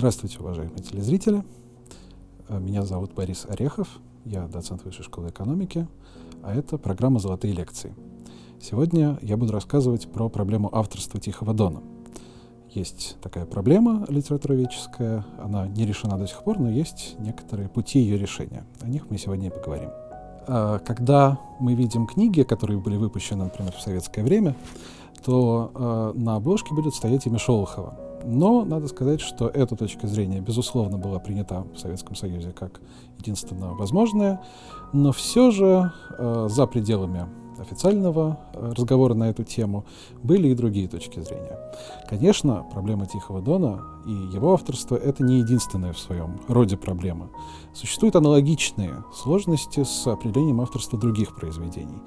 Здравствуйте, уважаемые телезрители. Э, меня зовут Борис Орехов, я доцент Высшей школы экономики, а это программа «Золотые лекции». Сегодня я буду рассказывать про проблему авторства Тихого Дона. Есть такая проблема литературоведческая, она не решена до сих пор, но есть некоторые пути ее решения. О них мы сегодня и поговорим. Э, когда мы видим книги, которые были выпущены, например, в советское время, то э, на обложке будет стоять имя Шолохова. Но надо сказать, что эта точка зрения, безусловно, была принята в Советском Союзе как единственно возможная, но все же э, за пределами официального э, разговора на эту тему были и другие точки зрения. Конечно, проблема Тихого Дона и его авторство — это не единственная в своем роде проблема. Существуют аналогичные сложности с определением авторства других произведений.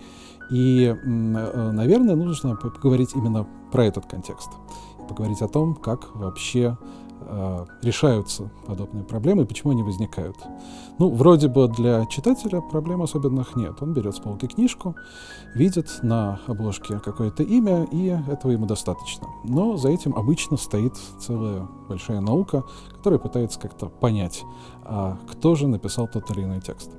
И, э, наверное, нужно поговорить именно про этот контекст поговорить о том, как вообще э, решаются подобные проблемы и почему они возникают. Ну, вроде бы для читателя проблем особенных нет. Он берет с полки книжку, видит на обложке какое-то имя, и этого ему достаточно. Но за этим обычно стоит целая большая наука, которая пытается как-то понять, а кто же написал тот или иной текст.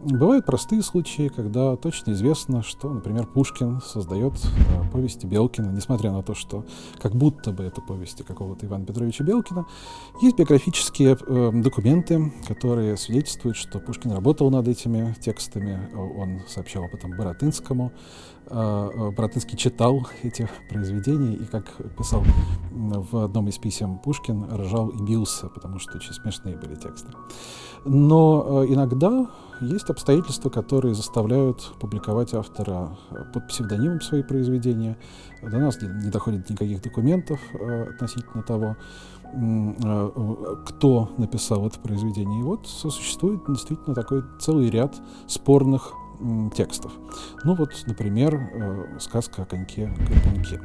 Бывают простые случаи, когда точно известно, что, например, Пушкин создает э, повести Белкина, несмотря на то, что как будто бы это повести какого-то Ивана Петровича Белкина. Есть биографические э, документы, которые свидетельствуют, что Пушкин работал над этими текстами. Он сообщал об этом Боротынскому. Э, э Боротынский читал эти произведения и, как писал в одном из писем Пушкин, ржал и бился, потому что очень смешные были тексты. Но э, иногда есть обстоятельства, которые заставляют публиковать автора под псевдонимом свои произведения. До нас не доходит никаких документов относительно того, кто написал это произведение. И вот существует действительно такой целый ряд спорных текстов. Ну вот, например, сказка о коньке-горбунке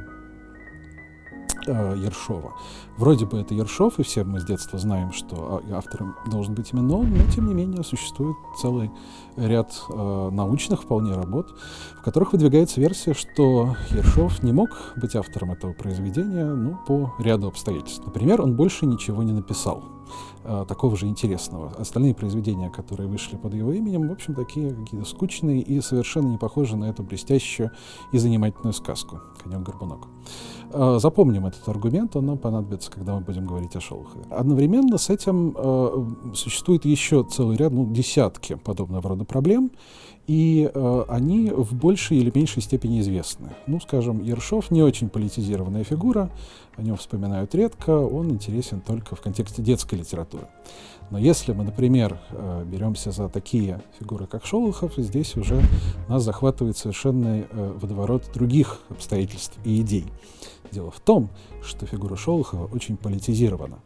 э, Ершова. Вроде бы это Ершов, и все мы с детства знаем, что а, автором должен быть именно он, но тем не менее существует целый ряд э, научных вполне работ, в которых выдвигается версия, что Ершов не мог быть автором этого произведения ну, по ряду обстоятельств. Например, он больше ничего не написал э, такого же интересного. Остальные произведения, которые вышли под его именем, в общем, такие какие-то скучные и совершенно не похожи на эту блестящую и занимательную сказку «Конек-горбунок». Э, запомним этот аргумент, он нам понадобится, когда мы будем говорить о Шолохове. Одновременно с этим э, существует еще целый ряд, ну, десятки подобного рода проблем, и э, они в большей или меньшей степени известны. Ну, скажем, Ершов не очень политизированная фигура, о нем вспоминают редко, он интересен только в контексте детской литературы. Но если мы, например, э, беремся за такие фигуры, как Шолохов, здесь уже нас захватывает совершенно э, водоворот других обстоятельств и идей. Дело в том, что фигура Шолохова очень политизирована.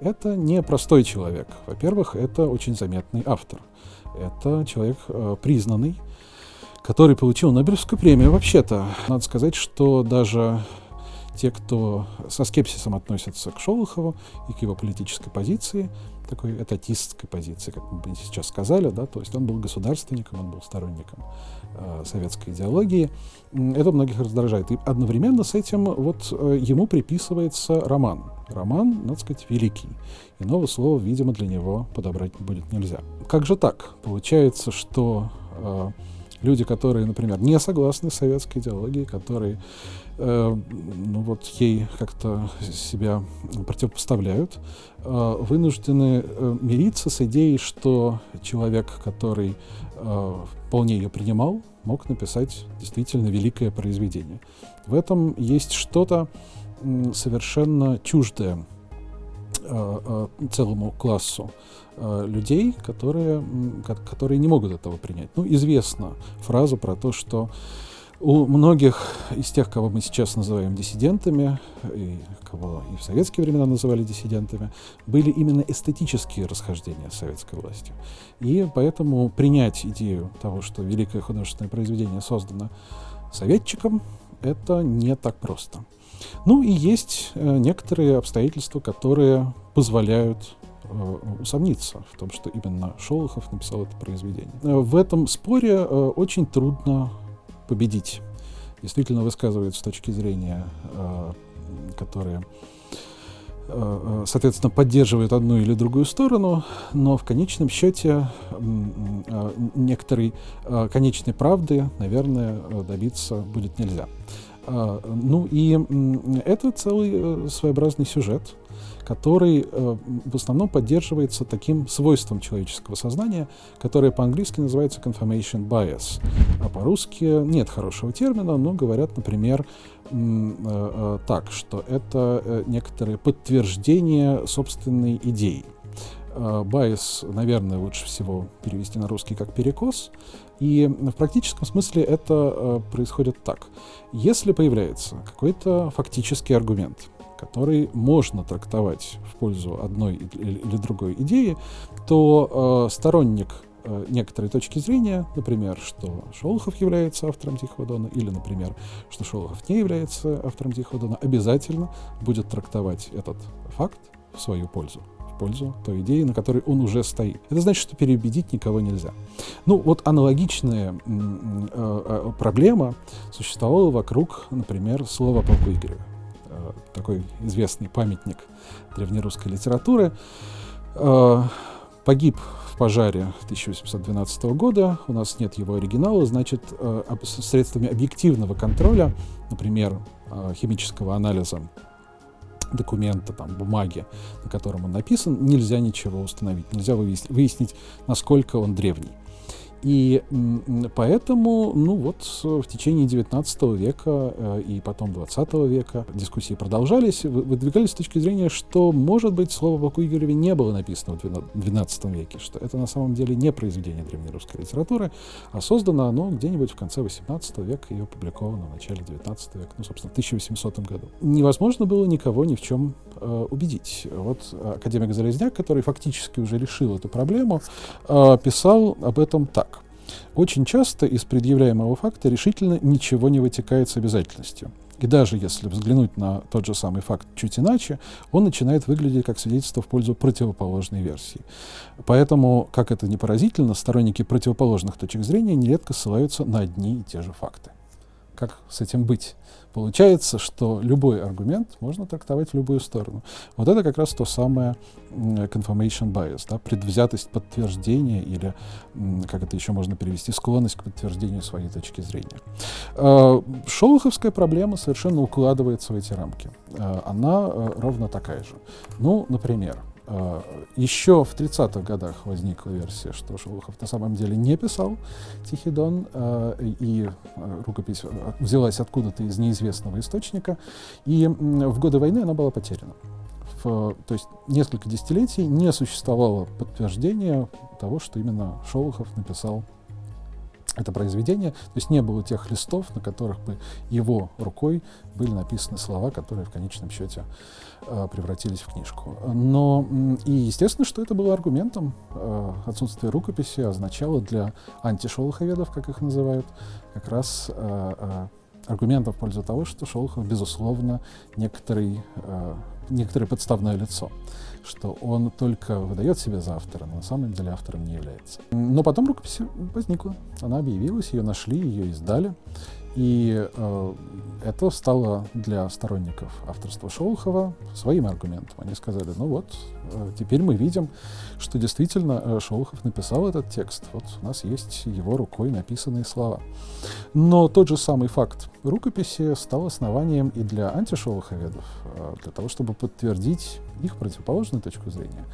Это не простой человек. Во-первых, это очень заметный автор. Это человек э, признанный, который получил Нобелевскую премию. Вообще-то, надо сказать, что даже те, кто со скепсисом относятся к Шолохову и к его политической позиции, такой этатистской позиции, как мы сейчас сказали, да, то есть он был государственником, он был сторонником э, советской идеологии. Это многих раздражает. И одновременно с этим вот э, ему приписывается роман. Роман, надо сказать, великий. Иного слова, видимо, для него подобрать будет нельзя. Как же так? Получается, что э, люди, которые, например, не согласны с советской идеологией, которые э, ну вот ей как-то себя противопоставляют, э, вынуждены э, мириться с идеей, что человек, который э, вполне ее принимал, мог написать действительно великое произведение. В этом есть что-то совершенно чуждое целому классу Э, людей, которые, которые не могут этого принять. Ну, известна фраза про то, что у многих из тех, кого мы сейчас называем диссидентами, и кого и в советские времена называли диссидентами, были именно эстетические расхождения с советской властью. И поэтому принять идею того, что великое художественное произведение создано советчиком, это не так просто. Ну и есть э, некоторые обстоятельства, которые позволяют Э, усомниться в том, что именно Шолохов написал это произведение. Э, в этом споре э, очень трудно победить. Действительно высказывают с точки зрения, которые э, соответственно, поддерживает одну или другую сторону, но в конечном счете некоторой конечной правды, наверное, добиться будет нельзя. Ну и это целый своеобразный сюжет, который э, в основном поддерживается таким свойством человеческого сознания, которое по-английски называется confirmation bias, а по-русски нет хорошего термина, но говорят, например, э, э, так, что это некоторое подтверждение собственной идеи. Байс, наверное, лучше всего перевести на русский как перекос. И в практическом смысле это происходит так. Если появляется какой-то фактический аргумент, который можно трактовать в пользу одной или другой идеи, то э, сторонник э, некоторой точки зрения, например, что Шолохов является автором Тихого Дона, или, например, что Шолохов не является автором Тихого Дона, обязательно будет трактовать этот факт в свою пользу пользу той идеи, на которой он уже стоит. Это значит, что переубедить никого нельзя. Ну, вот аналогичная э, э, проблема существовала вокруг, например, слова полку Игорева такой известный памятник древнерусской литературы. Э, погиб в пожаре 1812 года. У нас нет его оригинала, значит, э, средствами объективного контроля, например, э, химического анализа документа, там, бумаги, на котором он написан, нельзя ничего установить, нельзя выяснить, выяснить насколько он древний. И поэтому, ну вот, в течение 19 века э, и потом 20 века дискуссии продолжались, выдвигались с точки зрения, что, может быть, слово Баку Игореве не было написано в 12 веке, что это на самом деле не произведение древнерусской литературы, а создано оно где-нибудь в конце 18 века и опубликовано в начале 19 века, ну, собственно, в 1800 году. Невозможно было никого ни в чем э, убедить. Вот академик Залезняк, который фактически уже решил эту проблему, э, писал об этом так. Очень часто из предъявляемого факта решительно ничего не вытекает с обязательностью. И даже если взглянуть на тот же самый факт чуть иначе, он начинает выглядеть как свидетельство в пользу противоположной версии. Поэтому, как это не поразительно, сторонники противоположных точек зрения нередко ссылаются на одни и те же факты. Как с этим быть? Получается, что любой аргумент можно трактовать в любую сторону. Вот это как раз то самое confirmation bias, да, предвзятость подтверждения или, как это еще можно перевести, склонность к подтверждению своей точки зрения. А, шолоховская проблема совершенно укладывается в эти рамки. А, она э, ровно такая же. Ну, например, Еще в 30-х годах возникла версия, что Шолохов на самом деле не писал Тихий Дон, а, и а, рукопись взялась откуда-то из неизвестного источника, и в годы войны она была потеряна. В, то есть несколько десятилетий не существовало подтверждения того, что именно Шолохов написал это произведение. То есть не было тех листов, на которых бы его рукой были написаны слова, которые в конечном счете э, превратились в книжку. Но и естественно, что это было аргументом. Э, отсутствие рукописи означало для антишолоховедов, как их называют, как раз э, э, аргументом в пользу того, что Шолохов, безусловно, некоторый, э, некоторое подставное лицо что он только выдает себя за автора, но на самом деле автором не является. Но потом рукопись возникла, она объявилась, ее нашли, ее издали. И э, это стало для сторонников авторства Шолохова своим аргументом. Они сказали, ну вот, э, теперь мы видим, что действительно э, Шолохов написал этот текст. Вот у нас есть его рукой написанные слова. Но тот же самый факт рукописи стал основанием и для антишолоховедов, э, для того, чтобы подтвердить их противоположную точку зрения.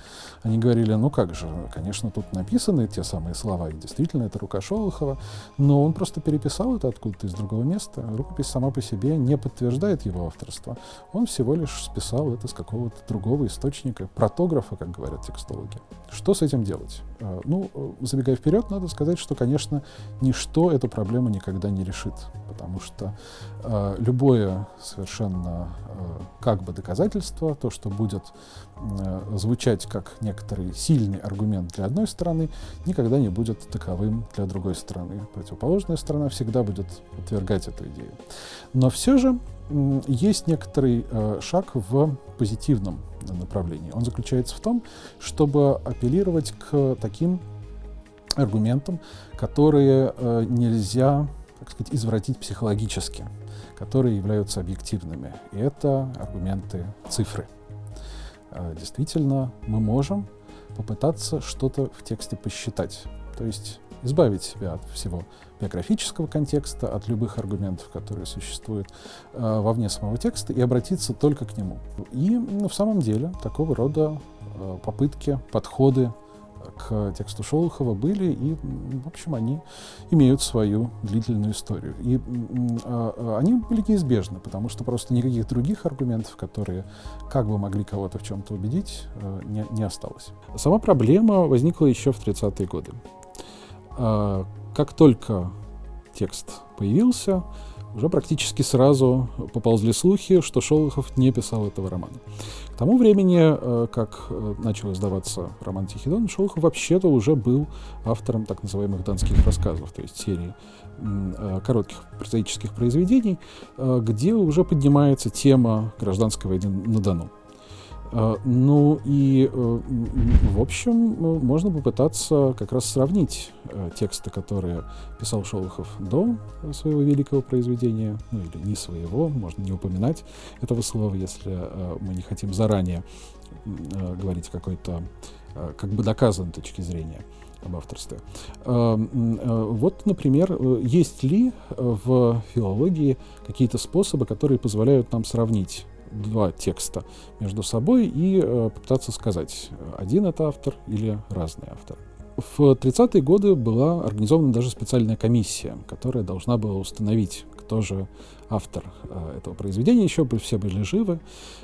Они говорили, ну как же, конечно, тут написаны те самые слова, и действительно это рука Шолохова, но он просто переписал это откуда-то из другого места. Рукопись сама по себе не подтверждает его авторство. Он всего лишь списал это с какого-то другого источника, протографа, как говорят текстологи. Что с этим делать? Э, ну, э, забегая вперед, надо сказать, что, конечно, ничто эту проблему никогда не решит, потому что э, любое совершенно э, как бы доказательство, то, что будет э, звучать как некоторый сильный аргумент для одной стороны, никогда не будет таковым для другой стороны. Противоположная сторона всегда будет отвергать эту идею. Но все же э, есть некоторый э, шаг в позитивном направлении. Он заключается в том, чтобы апеллировать к таким аргументам, которые э, нельзя, так сказать, извратить психологически, которые являются объективными. И это аргументы цифры. э, действительно мы можем попытаться что-то в тексте посчитать. То есть избавить себя от всего биографического контекста, от любых аргументов, которые существуют э, вовне самого текста, и обратиться только к нему. И ну, в самом деле такого рода э, попытки, подходы к тексту Шолохова были, и, в общем, они имеют свою длительную историю. И э, они были неизбежны, потому что просто никаких других аргументов, которые как бы могли кого-то в чем-то убедить, э, не, не осталось. Сама проблема возникла еще в 30-е годы. Э, как только текст появился, уже практически сразу поползли слухи, что Шолохов не писал этого романа. К тому времени, э, как э, начал издаваться роман «Тихий дон», Шолохов вообще-то уже был автором так называемых донских рассказов, то есть серии э, коротких прозаических произведений, где уже поднимается тема гражданской войны на Дону. А, ну и, э, в общем, ну, можно попытаться как раз сравнить э, тексты, которые писал Шолохов до своего великого произведения, ну или не своего, можно не упоминать этого слова, если э, мы не хотим заранее говорить какой-то как бы доказанной точки зрения об авторстве. Вот, например, есть ли в филологии какие-то способы, которые позволяют нам сравнить два текста между собой и э, попытаться сказать, один это автор или разный автор. В 30-е годы была организована даже специальная комиссия, которая должна была установить, кто же автор э, этого произведения, еще все были живы.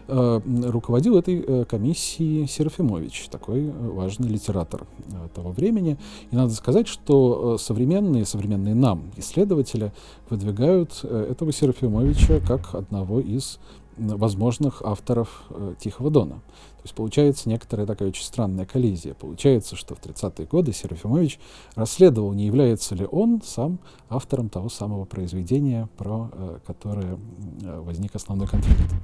Э, руководил этой э, комиссией Серафимович, такой э, важный литератор э, того времени. И надо сказать, что э, современные, современные нам исследователи выдвигают этого Серафимовича как одного из возможных авторов э, Тихого Дона. То есть получается некоторая такая очень странная коллизия. Получается, что в 30-е годы Серафимович расследовал, не является ли он сам автором того самого произведения, про э, которое э, возник основной конфликт.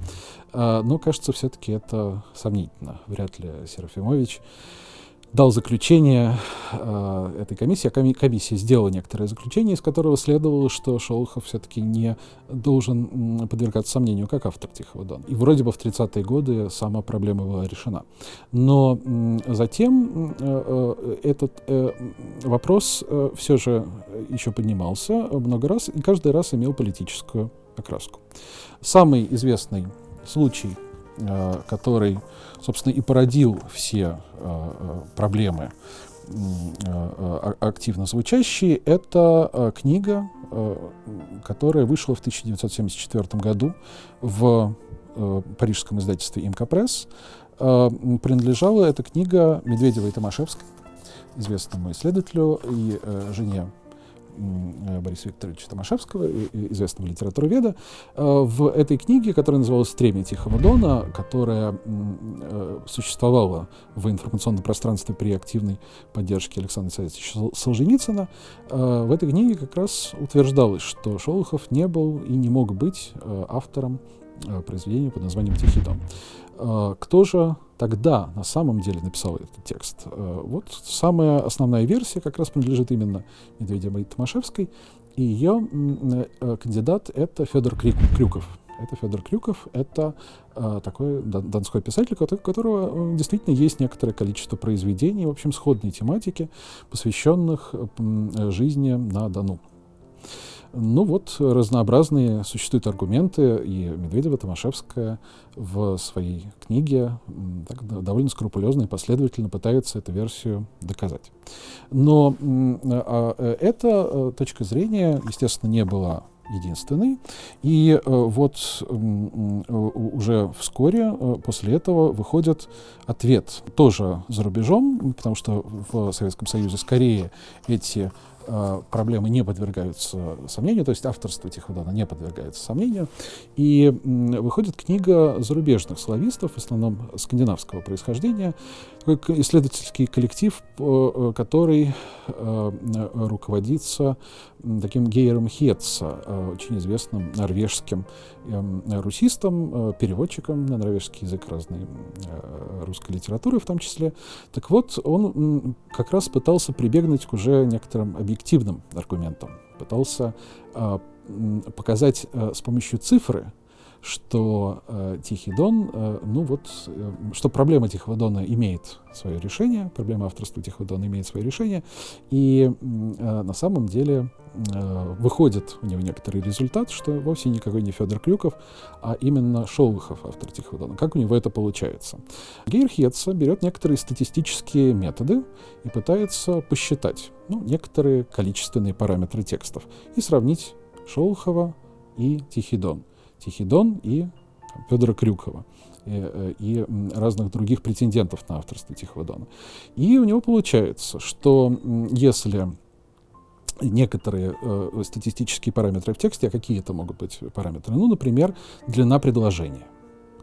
Э, но, кажется, все-таки это сомнительно. Вряд ли Серафимович дал заключение э, этой комиссии. А коми комиссия сделала некоторое заключение, из которого следовало, что Шолохов все-таки не должен подвергаться сомнению как автор Тихого Дона. И вроде бы в 30-е годы сама проблема была решена. Но э, затем э, этот э, вопрос э, все же еще поднимался много раз и каждый раз имел политическую окраску. Самый известный случай который, собственно, и породил все э, э, проблемы активно звучащие, это книга, которая вышла в 1974 году в парижском издательстве «Имка Пресс». Принадлежала эта книга Медведевой и Томашевской, известному исследователю и жене Э, Бориса Викторовича Томашевского, известного литературоведа, э, в этой книге, которая называлась «Стремя Тихого Дона», которая э, существовала в информационном пространстве при активной поддержке Александра Савича Солженицына, в этой книге как раз утверждалось, что Шолохов не был и не мог быть автором произведения под названием «Тихий дон». Кто же тогда на самом деле написал этот текст. Э, вот самая основная версия как раз принадлежит именно Медведевой Томашевской, и ее э, кандидат — это Федор Крюков. Это Федор Крюков, это э, такой донской писатель, у которого действительно есть некоторое количество произведений, в общем, сходной тематики, посвященных жизни на Дону. Ну вот, разнообразные существуют аргументы, и Медведева, Томашевская в своей книге так, довольно скрупулезно и последовательно пытаются эту версию доказать. Но а, э, эта э, точка зрения, естественно, не была единственный. И э, вот э, уже вскоре э, после этого выходит ответ тоже за рубежом, потому что в Советском Союзе скорее эти проблемы не подвергаются сомнению, то есть авторство Тиходона не подвергается сомнению. И выходит книга зарубежных славистов, в основном скандинавского происхождения, исследовательский коллектив, э, который э, руководится таким Гейером Хетца, очень известным норвежским эм, русистом, переводчиком на норвежский язык разной русской литературы в том числе. Так вот, он как раз пытался прибегнуть к уже некоторым объективным аргументам, пытался показать с помощью цифры, что э, Тихий Дон, э, ну вот, э, что проблема Тихого Дона имеет свое решение, проблема авторства Тихого Дона имеет свое решение, и э, на самом деле э, выходит у него некоторый результат, что вовсе никакой не Федор Крюков, а именно Шолохов, автор Тихого Дона. Как у него это получается? Гейр Хетца берет некоторые статистические методы и пытается посчитать ну, некоторые количественные параметры текстов и сравнить Шолохова и Тихий Дон. Тихий и Федора Крюкова и, э, и разных других претендентов на авторство Тихого Дона. И у него получается, что если некоторые э, статистические параметры в тексте, а какие это могут быть параметры? Ну, например, длина предложения –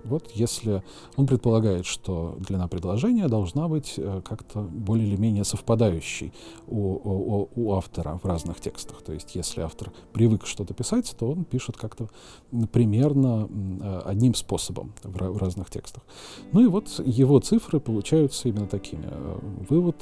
вот если он предполагает, что длина предложения должна быть э, как-то более или менее совпадающей у, у, у автора в разных текстах. То есть если автор привык что-то писать, то он пишет как-то примерно э, одним способом в, в разных текстах. Ну и вот его цифры получаются именно такими. Э, вывод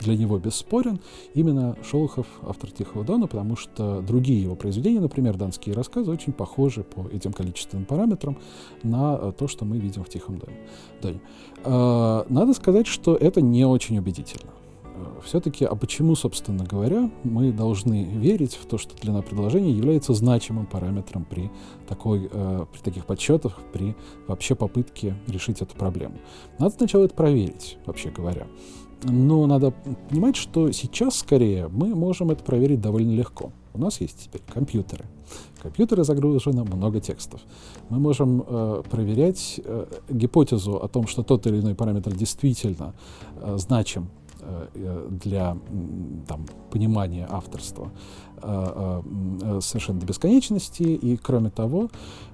для него бесспорен именно Шолохов, автор Тихого Дона, потому что другие его произведения, например, «Донские рассказы», очень похожи по этим количественным параметрам на э, то, что мы видим в Тихом Доне. Э, надо сказать, что это не очень убедительно э, все-таки, а почему, собственно говоря, мы должны верить в то, что длина предложения является значимым параметром при, такой, э, при таких подсчетах, при вообще попытке решить эту проблему? Надо сначала это проверить, вообще говоря. Но надо понимать, что сейчас скорее мы можем это проверить довольно легко. У нас есть теперь компьютеры. В компьютеры загружено много текстов. Мы можем э, проверять э, гипотезу о том, что тот или иной параметр действительно э, значим э, для там, понимания авторства. Э, э, совершенно до бесконечности, и кроме того,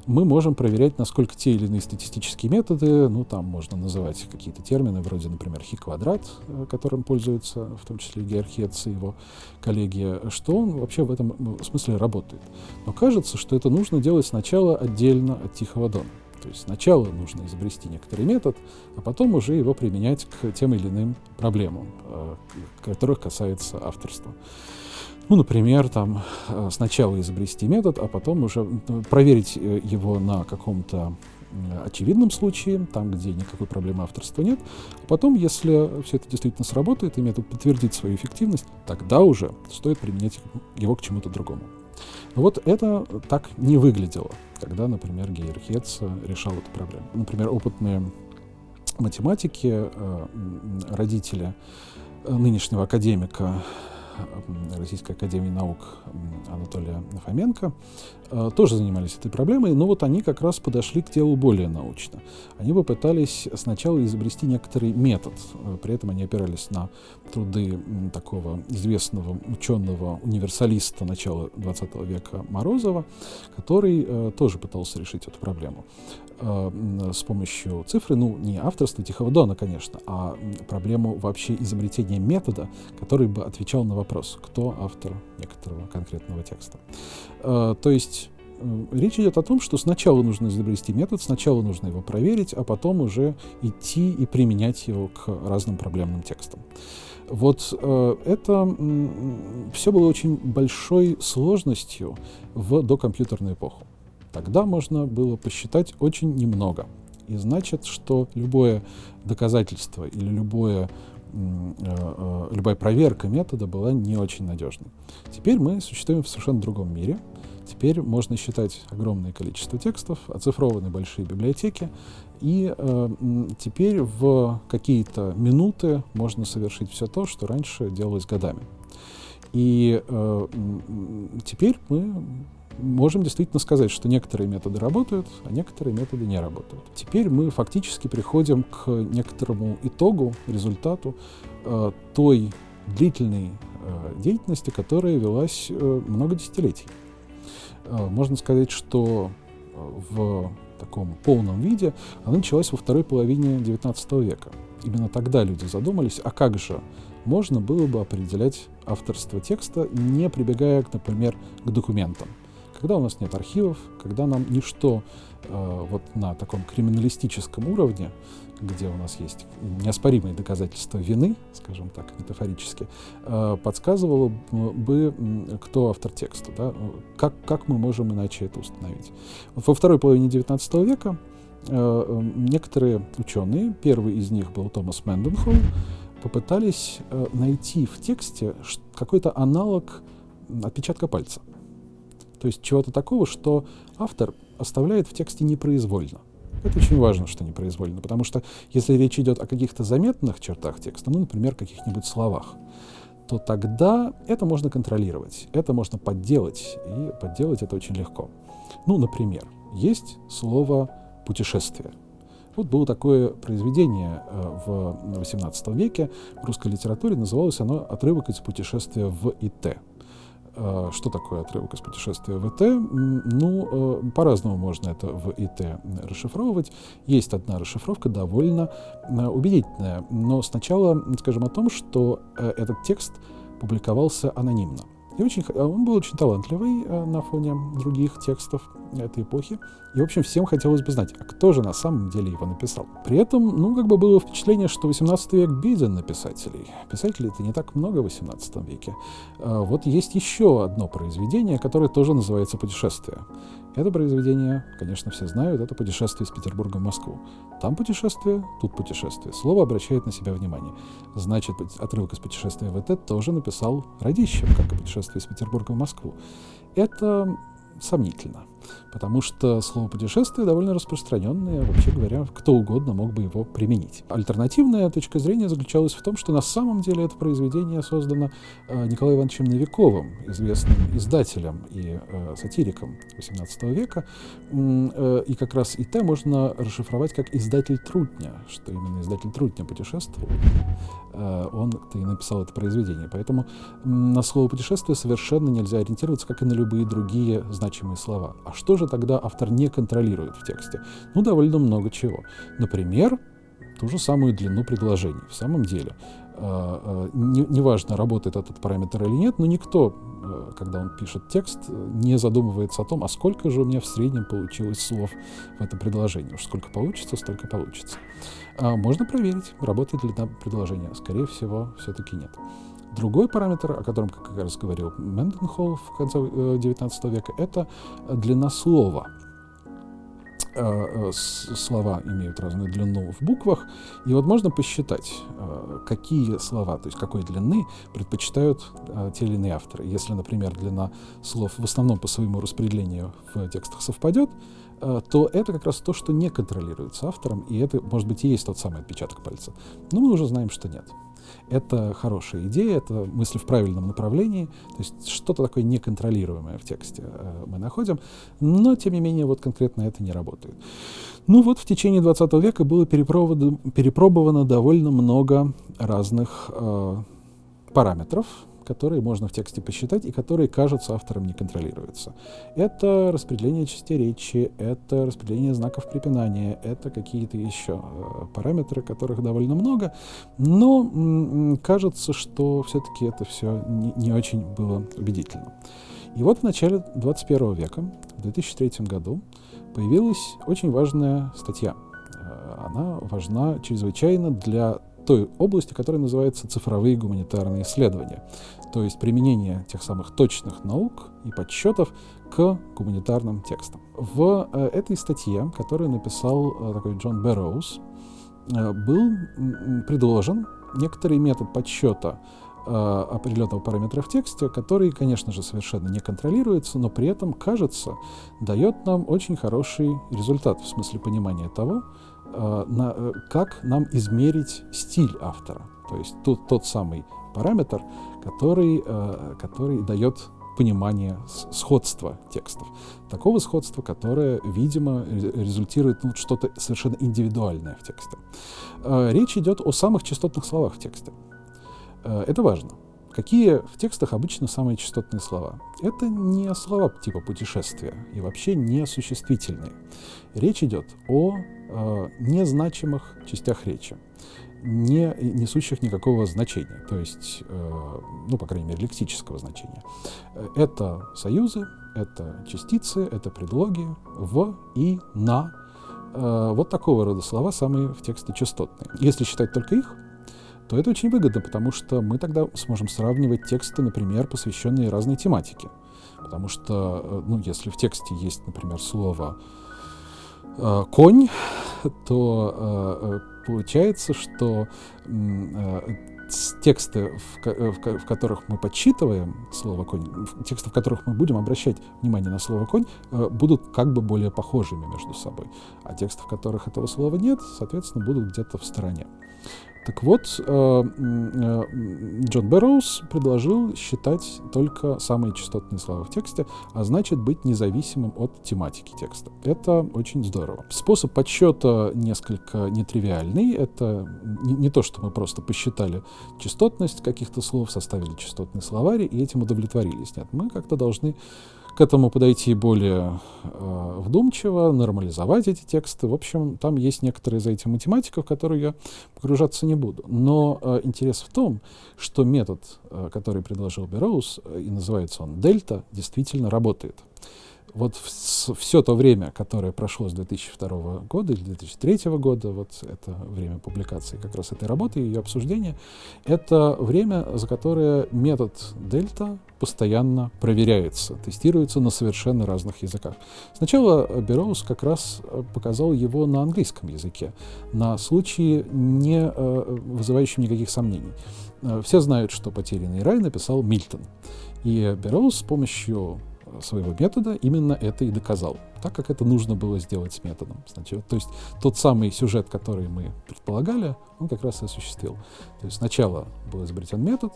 мы можем проверять, насколько те или иные статистические методы, ну, там можно называть какие-то термины, вроде, например, хи-квадрат, э, которым пользуются в том числе Герхец и его коллеги, что он вообще в этом смысле работает. Но кажется, что это нужно делать сначала отдельно от Тихого Дона. То есть сначала нужно изобрести некоторый метод, а потом уже его применять к тем или иным проблемам, которых касается авторства. Ну, например, там э, сначала изобрести метод, а потом уже проверить э, его на каком-то очевидном случае, там, где никакой проблемы авторства нет. А потом, если все это действительно сработает, и метод подтвердит свою эффективность, тогда уже стоит применять его к чему-то другому. Но вот это так не выглядело, когда, например, Гейер Хетц решал эту проблему. Например, опытные математики, э, родители нынешнего академика Российской Академии Наук Анатолия Фоменко, тоже занимались этой проблемой, но вот они как раз подошли к делу более научно. Они попытались сначала изобрести некоторый метод, э, при этом они опирались на труды такого известного ученого универсалиста начала XX века Морозова, который э, тоже пытался решить эту проблему с помощью цифры, ну, не авторства Тихого Дона, конечно, а проблему вообще изобретения метода, который бы отвечал на вопрос, кто автор некоторого конкретного текста. Э, то есть э, речь идет о том, что сначала нужно изобрести метод, сначала нужно его проверить, а потом уже идти и применять его к разным проблемным текстам. Вот э, это э, все было очень большой сложностью в докомпьютерную эпоху. Тогда можно было посчитать очень немного. И значит, что любое доказательство или любое Э, э, любая проверка метода была не очень надежной. Теперь мы существуем в совершенно другом мире. Теперь можно считать огромное количество текстов, оцифрованы большие библиотеки, и э, теперь в какие-то минуты можно совершить все то, что раньше делалось годами. И э, теперь мы можем действительно сказать, что некоторые методы работают, а некоторые методы не работают. Теперь мы фактически приходим к некоторому итогу, результату э, той длительной э, деятельности, которая велась э, много десятилетий. Э, можно сказать, что э, в таком полном виде она началась во второй половине XIX века. Именно тогда люди задумались, а как же можно было бы определять авторство текста, не прибегая, например, к документам Когда у нас нет архивов, когда нам ничто э, вот на таком криминалистическом уровне, где у нас есть неоспоримые доказательства вины, скажем так, метафорически, э, подсказывало бы, кто автор текста, да? как, как мы можем иначе это установить. Во второй половине XIX века э, некоторые ученые, первый из них был Томас Мэнденхолл, попытались э, найти в тексте какой-то аналог отпечатка пальца. То есть чего-то такого, что автор оставляет в тексте непроизвольно. Это очень важно, что непроизвольно, потому что если речь идет о каких-то заметных чертах текста, ну, например, каких-нибудь словах, то тогда это можно контролировать, это можно подделать, и подделать это очень легко. Ну, например, есть слово «путешествие». Вот было такое произведение э, в XVIII веке в русской литературе, называлось оно «Отрывок из путешествия в ИТ». Э, что такое отрывок из путешествия в ИТ? Ну, э, по-разному можно это в ИТ расшифровывать. Есть одна расшифровка, довольно убедительная. Но сначала скажем о том, что этот текст публиковался анонимно. И очень, он был очень талантливый э, на фоне других текстов этой эпохи. И, в общем, всем хотелось бы знать, а кто же на самом деле его написал. При этом, ну, как бы было впечатление, что 18 век беден на писателей. Писателей-то не так много в 18 веке. А вот есть еще одно произведение, которое тоже называется «Путешествие». Это произведение, конечно, все знают, это «Путешествие из Петербурга в Москву». Там путешествие, тут путешествие. Слово обращает на себя внимание. Значит, отрывок из «Путешествия в ЭТ» тоже написал Радищев, как и «Путешествие из Петербурга в Москву». Это сомнительно, потому что слово «путешествие» довольно распространенное, вообще говоря, кто угодно мог бы его применить. Альтернативная точка зрения заключалась в том, что на самом деле это произведение создано э, Николаем Ивановичем Новиковым, известным издателем и э, сатириком XVIII века, э, и как раз ИТ можно расшифровать как «издатель Трутня», что именно издатель Трутня путешествовал, он-то и написал это произведение. Поэтому на слово «путешествие» совершенно нельзя ориентироваться, как и на любые другие значимые слова. А что же тогда автор не контролирует в тексте? Ну, довольно много чего. Например, ту же самую длину предложений. В самом деле, а, а, неважно, работает этот параметр или нет, но никто, э, когда он пишет текст, не задумывается о том, а сколько же у меня в среднем получилось слов в этом предложении. Уж сколько получится, столько получится. А можно проверить, работает ли там предложение. Скорее всего, все-таки нет. Другой параметр, о котором, как раз говорил Менденхолл в конце XIX э, века, это длина слова. Э, э, слова имеют разную длину в буквах, и вот можно посчитать, какие слова, то есть какой длины предпочитают те или иные авторы. Если, например, длина слов в основном по своему распределению в текстах совпадет, то это как раз то, что не контролируется автором, и это, может быть, и есть тот самый отпечаток пальца. Но мы уже знаем, что нет. Это хорошая идея, это мысль в правильном направлении, то есть что-то такое неконтролируемое в тексте э, мы находим, но, тем не менее, вот конкретно это не работает. Ну вот, в течение 20 века было перепробовано довольно много разных э, параметров, которые можно в тексте посчитать и которые, кажется, автором не контролируются. Это распределение частей речи, это распределение знаков препинания, это какие-то еще э, параметры, которых довольно много, но кажется, что все-таки это все не, не очень было убедительно. И вот в начале 21 века, в 2003 году, появилась очень важная статья. Э, она важна чрезвычайно для той области, которая называется цифровые гуманитарные исследования, то есть применение тех самых точных наук и подсчетов к гуманитарным текстам. В э, этой статье, которую написал э, такой Джон Бэрроуз, э, был предложен некоторый метод подсчета определенного параметра в тексте, который, конечно же, совершенно не контролируется, но при этом, кажется, дает нам очень хороший результат в смысле понимания того, на, э, как нам измерить стиль автора. То есть тот, тот самый параметр, который, э, который дает понимание сходства текстов. Такого сходства, которое, видимо, результирует ну, что-то совершенно индивидуальное в тексте. Речь идет о самых частотных словах в тексте. Это важно. Какие в текстах обычно самые частотные слова? Это не слова типа путешествия и вообще не существительные. Речь идет о э, незначимых частях речи, не несущих никакого значения, то есть, э, ну, по крайней мере, лексического значения. Это союзы, это частицы, это предлоги, в и на. Э, вот такого рода слова самые в тексте частотные. Если считать только их, то это очень выгодно, потому что мы тогда сможем сравнивать тексты, например, посвященные разной тематике. Потому что, э, ну, если в тексте есть, например, слово э, конь, то э, э получается, что тексты, в, в, которых мы подсчитываем слово конь, тексты, в которых мы будем обращать внимание на слово конь, будут как бы более похожими между собой. А тексты, в которых этого слова нет, соответственно, будут где-то в стороне. Так вот, э, э, Джон Бэрроуз предложил считать только самые частотные слова в тексте, а значит быть независимым от тематики текста. Это очень здорово. Способ подсчета несколько нетривиальный. Это не, то, что мы просто посчитали частотность каких-то слов, составили частотный словарь и этим удовлетворились. Нет, мы как-то должны к этому подойти более э, вдумчиво, нормализовать эти тексты. В общем, там есть некоторые за этим математика, в которую я погружаться не буду. Но э, интерес в том, что метод, э, который предложил Бероуз, э, и называется он дельта, действительно работает вот все то время, которое прошло с 2002 года или 2003 года, вот это время публикации как раз этой работы и ее обсуждения, это время, за которое метод дельта постоянно проверяется, тестируется на совершенно разных языках. Сначала Бероуз как раз э, показал его на английском языке, на случае, не э, вызывающем никаких сомнений. Э, все знают, что «Потерянный рай» написал Мильтон. И Бероуз с помощью своего метода именно это и доказал, так как это нужно было сделать с методом. Значит, то есть тот самый сюжет, который мы предполагали, он как раз и осуществил. То есть сначала был изобретен метод,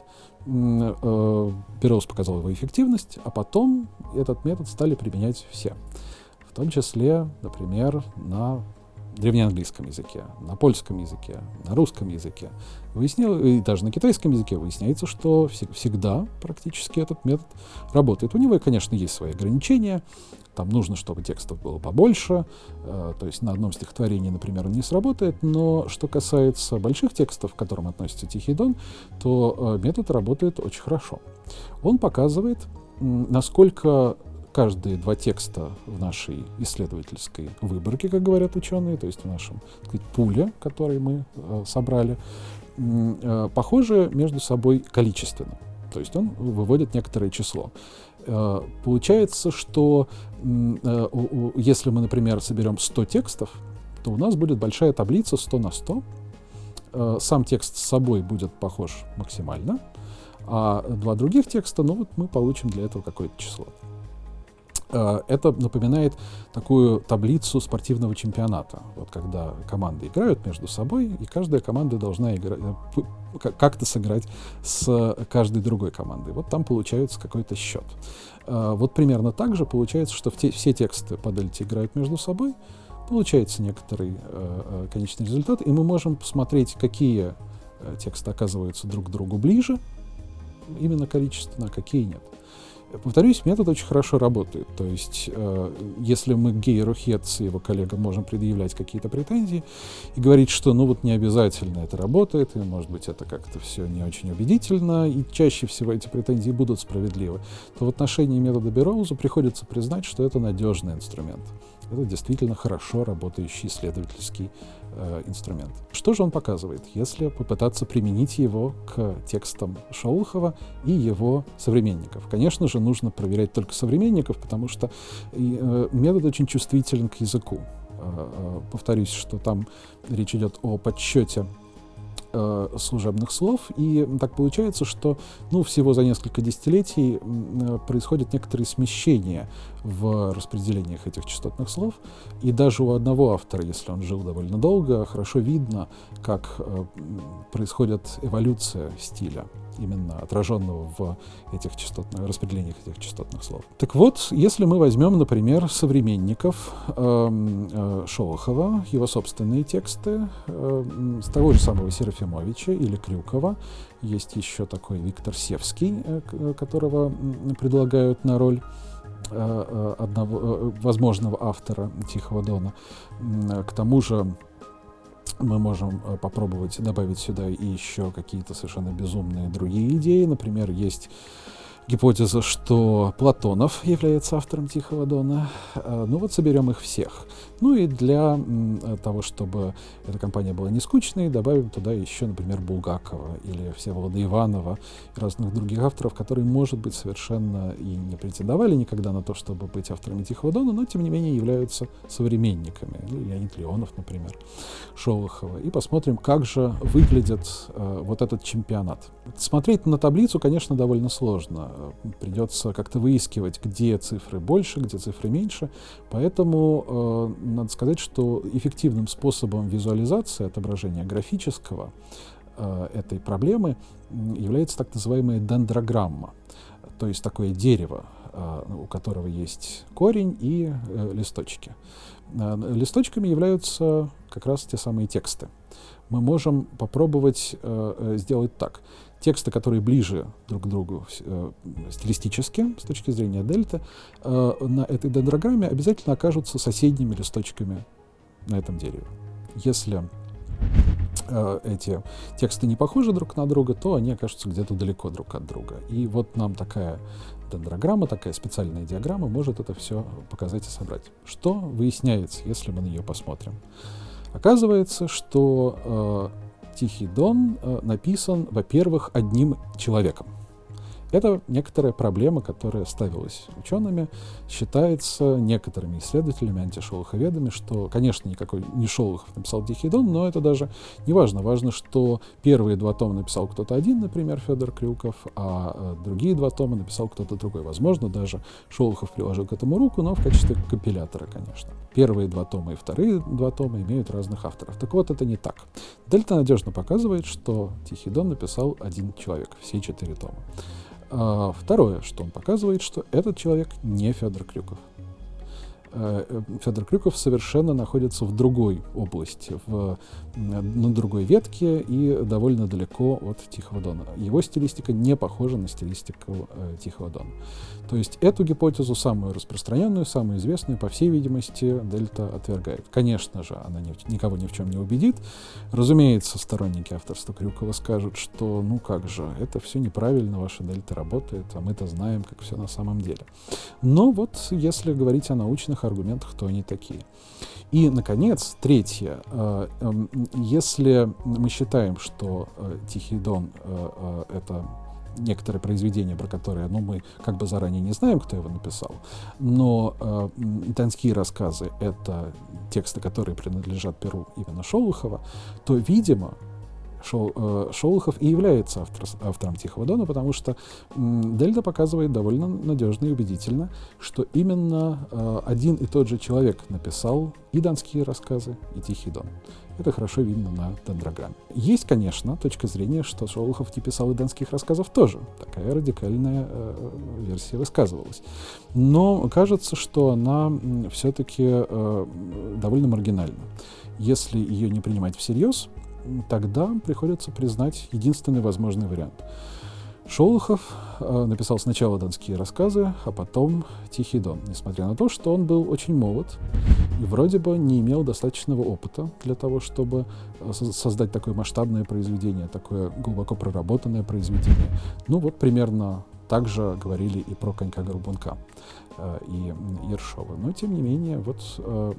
э, Бероуз показал его эффективность, а потом этот метод стали применять все. В том числе, например, на древнеанглийском языке, на польском языке, на русском языке. Выяснил, и даже на китайском языке выясняется, что всегда практически этот метод работает. У него, конечно, есть свои ограничения. Там нужно, чтобы текстов было побольше. Э, то есть на одном стихотворении, например, он не сработает. Но что касается больших текстов, к которым относится Тихий Дон, то э, метод работает очень хорошо. Он показывает, насколько каждые два текста в нашей исследовательской выборке, как говорят ученые, то есть в нашем так сказать, пуле, который мы э, собрали, э, похожи между собой количественно. То есть он выводит некоторое число. Э, получается, что э, если мы, например, соберем 100 текстов, то у нас будет большая таблица 100 на 100. Э, сам текст с собой будет похож максимально, а два других текста, ну вот мы получим для этого какое-то число. Э, это напоминает такую таблицу спортивного чемпионата. Вот когда команды играют между собой, и каждая команда должна э, как-то сыграть с каждой другой командой. Вот там получается какой-то счет. Э, вот примерно так же получается, что все тексты по дельте играют между собой, получается некоторый конечный результат, и мы можем посмотреть, какие тексты оказываются друг к другу ближе, именно количественно, а какие нет. Повторюсь, метод очень хорошо работает. То есть, э, если мы Гейеру Хетц и его коллегам можем предъявлять какие-то претензии и говорить, что ну вот не обязательно это работает, и может быть это как-то все не очень убедительно, и чаще всего эти претензии будут справедливы, то в отношении метода Бероуза приходится признать, что это надежный инструмент. Это действительно хорошо работающий исследовательский э, инструмент. Что же он показывает, если попытаться применить его к текстам Шаулхова и его современников? Конечно же, нужно проверять только современников, потому что э, метод очень чувствителен к языку. Э, э, повторюсь, что там речь идет о подсчете э, служебных слов, и так получается, что ну, всего за несколько десятилетий э, происходят некоторые смещения в распределениях этих частотных слов, и даже у одного автора, если он жил довольно долго, хорошо видно, как э, происходит эволюция стиля именно отраженного в этих частотных, распределениях этих частотных слов. Так вот, если мы возьмем, например, современников э, э, Шолохова, его собственные тексты, э, с того же самого Серафимовича или Крюкова, есть еще такой Виктор Севский, э, которого предлагают на роль э, э, одного возможного автора Тихого Дона. К тому же мы можем э, попробовать добавить сюда и еще какие-то совершенно безумные другие идеи. Например, есть гипотеза, что Платонов является автором Тихого Дона. Э, ну вот соберем их всех. Ну и для того, чтобы эта компания была не скучной, добавим туда еще, например, Булгакова или Всеволода Иванова и разных других авторов, которые, может быть, совершенно и не претендовали никогда на то, чтобы быть авторами Тихого Дона, но, тем не менее, являются современниками. Ну, Леонид Леонов, например, Шолохова. И посмотрим, как же выглядит э, вот этот чемпионат. Смотреть на таблицу, конечно, довольно сложно. Придется как-то выискивать, где цифры больше, где цифры меньше. Поэтому э, надо сказать, что эффективным способом визуализации, отображения графического э, этой проблемы является так называемая дендрограмма, то есть такое дерево, э, у которого есть корень и э, листочки. Э, листочками являются как раз те самые тексты. Мы можем попробовать э, э сделать так. Тексты, которые ближе друг к другу э, стилистически, с точки зрения дельта, э, на этой дендрограмме обязательно окажутся соседними листочками на этом дереве. Если э, эти тексты не похожи друг на друга, то они окажутся где-то далеко друг от друга. И вот нам такая дендрограмма, такая специальная диаграмма может это все показать и собрать. Что выясняется, если мы на нее посмотрим? Оказывается, что э, Тихий Дон э, написан, во-первых, одним человеком. Это некоторая проблема, которая ставилась учеными. Считается некоторыми исследователями, антишолоховедами, что, конечно, никакой не Шолохов написал Тихий Дон, но это даже не важно. Важно, что первые два тома написал кто-то один, например, Федор Крюков, а э, другие два тома написал кто-то другой. Возможно, даже Шолохов приложил к этому руку, но в качестве компилятора, конечно. Первые два тома и вторые два тома имеют разных авторов. Так вот, это не так. Дельта надежно показывает, что Тихий Дон написал один человек, все четыре тома. А, второе, что он показывает, что этот человек не Федор Крюков. Э, э, Федор Крюков совершенно находится в другой области, в, на другой ветке и довольно далеко от Тихого Дона. Его стилистика не похожа на стилистику э, Тихого Дона. То есть эту гипотезу, самую распространенную, самую известную, по всей видимости, Дельта отвергает. Конечно же, она ни, никого ни в чем не убедит. Разумеется, сторонники авторства Крюкова скажут, что ну как же, это все неправильно, ваша Дельта работает, а мы-то знаем, как все на самом деле. Но вот если говорить о научных аргументах, то они такие. И, наконец, третье. Э, эм, если мы считаем, что э, Тихий Дон э, — это некоторое произведение, про которое ну, мы как бы заранее не знаем, кто его написал, но э, «Донские рассказы» — это тексты, которые принадлежат перу именно Шолохова, то, видимо, Шол, э, Шолохов и является автор, автором Тихого Дона, потому что Дельта показывает довольно надежно и убедительно, что именно э, один и тот же человек написал и донские рассказы, и Тихий Дон. Это хорошо видно на дендрограмме. Есть, конечно, точка зрения, что Шолохов не писал и донских рассказов тоже. Такая радикальная э, версия высказывалась. Но кажется, что она все-таки э, довольно маргинальна. Если ее не принимать всерьез, тогда приходится признать единственный возможный вариант. Шолохов э, написал сначала донские рассказы, а потом Тихий Дон, несмотря на то, что он был очень молод и вроде бы не имел достаточного опыта для того, чтобы э, создать такое масштабное произведение, такое глубоко проработанное произведение. Ну вот примерно так же говорили и про Конька-Горбунка. Э, и Ершова. Но, тем не менее, вот, э,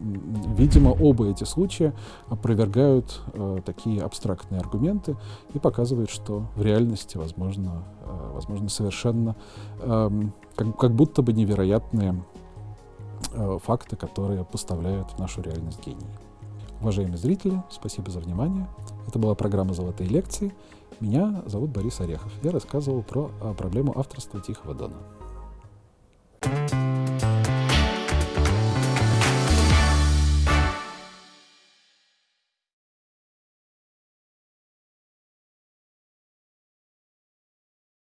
видимо, оба эти случая опровергают э, такие абстрактные аргументы и показывают, что в реальности возможно, возможно совершенно эм, как, как будто бы невероятные факты, которые поставляют в нашу реальность гении. Уважаемые зрители, спасибо за внимание. Это была программа «Золотые лекции». Меня зовут Борис Орехов. Я рассказывал про проблему авторства Тихого Дона.